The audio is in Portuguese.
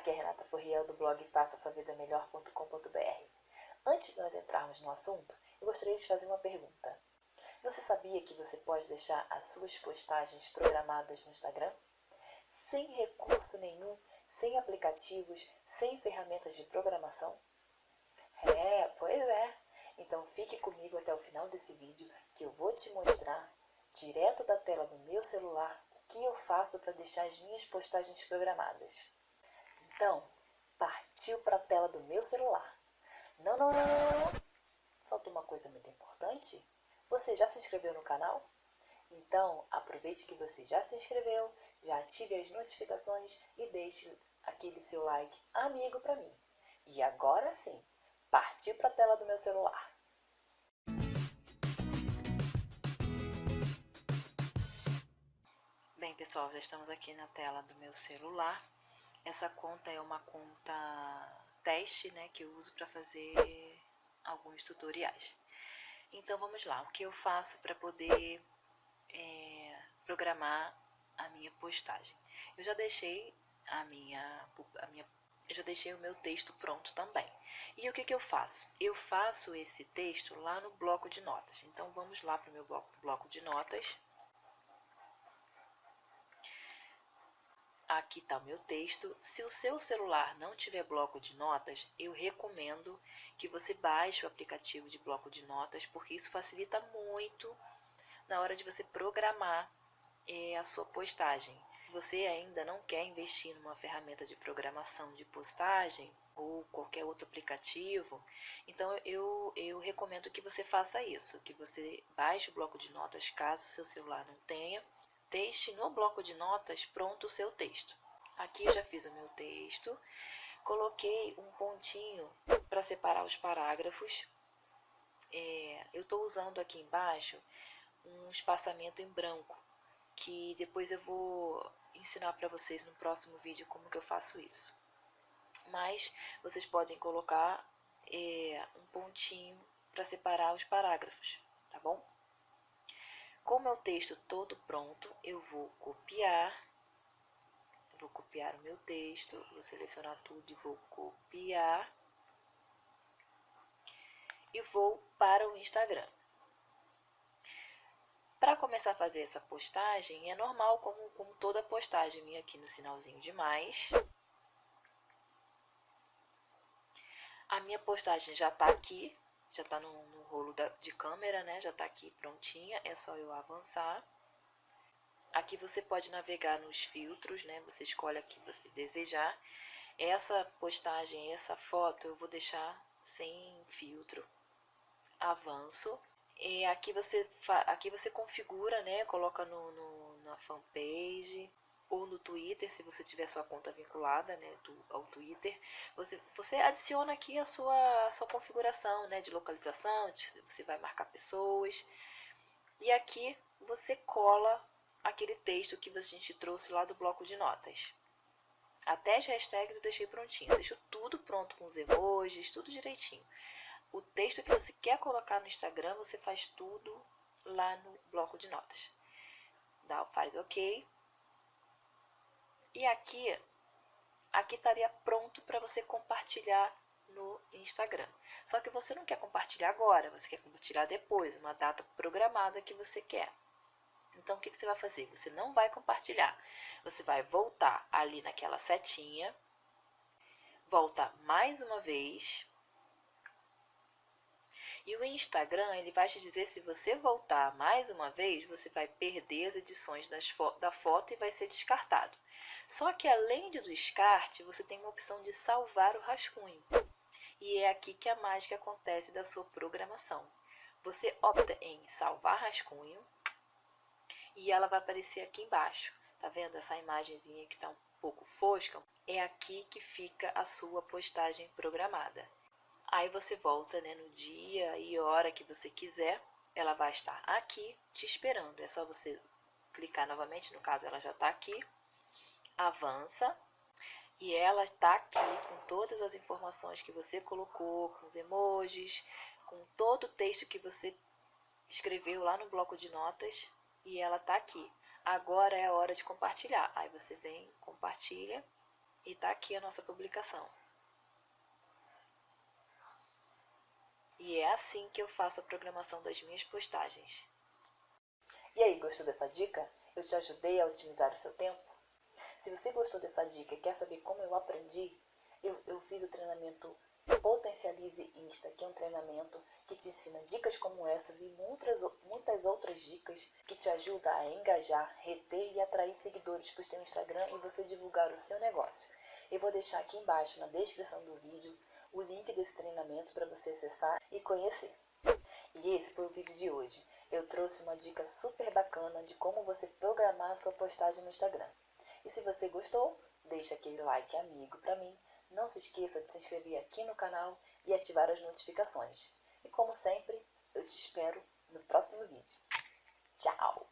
Aqui é Renata Porriel do blog faça sua vida melhor.com.br. Antes de nós entrarmos no assunto, eu gostaria de fazer uma pergunta. Você sabia que você pode deixar as suas postagens programadas no Instagram? Sem recurso nenhum, sem aplicativos, sem ferramentas de programação? É, pois é. Então fique comigo até o final desse vídeo que eu vou te mostrar, direto da tela do meu celular, o que eu faço para deixar as minhas postagens programadas. Então, partiu para a tela do meu celular. Não, não, não, não, não. Falta uma coisa muito importante. Você já se inscreveu no canal? Então, aproveite que você já se inscreveu, já ative as notificações e deixe aquele seu like amigo para mim. E agora sim, partiu para a tela do meu celular. Bem, pessoal, já estamos aqui na tela do meu celular. Essa conta é uma conta teste, né, que eu uso para fazer alguns tutoriais. Então, vamos lá. O que eu faço para poder é, programar a minha postagem? Eu já deixei a minha, a minha eu já deixei o meu texto pronto também. E o que, que eu faço? Eu faço esse texto lá no bloco de notas. Então, vamos lá para o meu bloco, bloco de notas. Aqui está o meu texto. Se o seu celular não tiver bloco de notas, eu recomendo que você baixe o aplicativo de bloco de notas, porque isso facilita muito na hora de você programar é, a sua postagem. Se você ainda não quer investir numa ferramenta de programação de postagem ou qualquer outro aplicativo, então eu, eu recomendo que você faça isso, que você baixe o bloco de notas caso o seu celular não tenha, deixe no bloco de notas pronto o seu texto. Aqui eu já fiz o meu texto, coloquei um pontinho para separar os parágrafos. É, eu estou usando aqui embaixo um espaçamento em branco, que depois eu vou ensinar para vocês no próximo vídeo como que eu faço isso. Mas vocês podem colocar é, um pontinho para separar os parágrafos, tá bom? Com o meu texto todo pronto, eu vou copiar, vou copiar o meu texto, vou selecionar tudo e vou copiar e vou para o Instagram. Para começar a fazer essa postagem, é normal, como, como toda postagem, vir aqui no sinalzinho de mais. A minha postagem já está aqui, já está no, no, rolo da, de câmera, né? Já está aqui prontinha, é só eu avançar. Aqui você pode navegar nos filtros, né? Você escolhe a que você desejar. Essa postagem, essa foto, eu vou deixar sem filtro. Avanço. E aqui você, aqui você configura, né? Coloca no, no, na fanpage ou no Twitter, se você tiver sua conta vinculada né, ao Twitter. Você, você adiciona aqui a sua, a sua configuração né, de localização, você vai marcar pessoas. E aqui você cola aquele texto que a gente trouxe lá do bloco de notas. Até as hashtags eu deixei prontinho. Deixo tudo pronto com os emojis, tudo direitinho o texto que você quer colocar no Instagram, você faz tudo lá no bloco de notas. Dá, faz OK. E aqui, aqui estaria pronto para você compartilhar no Instagram. Só que você não quer compartilhar agora, você quer compartilhar depois, uma data programada que você quer. Então, o que, que você vai fazer? Você não vai compartilhar. Você vai voltar ali naquela setinha, volta mais uma vez e o Instagram, ele vai te dizer se você voltar mais uma vez, você vai perder as edições fo da foto e vai ser descartado. Só que além do descarte, você tem uma opção de salvar o rascunho. E é aqui que a mágica acontece da sua programação. Você opta em salvar rascunho e ela vai aparecer aqui embaixo. Tá vendo essa imagenzinha que está um pouco fosca? É aqui que fica a sua postagem programada. Aí você volta né, no dia e hora que você quiser. Ela vai estar aqui te esperando. É só você clicar novamente, no caso ela já está aqui. Avança. E ela está aqui com todas as informações que você colocou, com os emojis, com todo o texto que você escreveu lá no bloco de notas. E ela está aqui. Agora é a hora de compartilhar. Aí você vem, compartilha E tá aqui a nossa publicação. E é assim que eu faço a programação das minhas postagens. E aí, gostou dessa dica? Eu te ajudei a otimizar o seu tempo? Se você gostou dessa dica quer saber como eu aprendi, eu, eu fiz o treinamento Potencialize Insta, que é um treinamento que te ensina dicas como essas e muitas, muitas outras dicas que te ajudam a engajar, reter e atrair seguidores para o seu Instagram e você divulgar o seu negócio. Eu vou deixar aqui embaixo na descrição do vídeo o link desse treinamento para você acessar e conhecer. E esse foi o vídeo de hoje. Eu trouxe uma dica super bacana de como você programar a sua postagem no Instagram. E se você gostou, deixa aquele like amigo para mim. Não se esqueça de se inscrever aqui no canal e ativar as notificações. E como sempre, eu te espero no próximo vídeo. Tchau!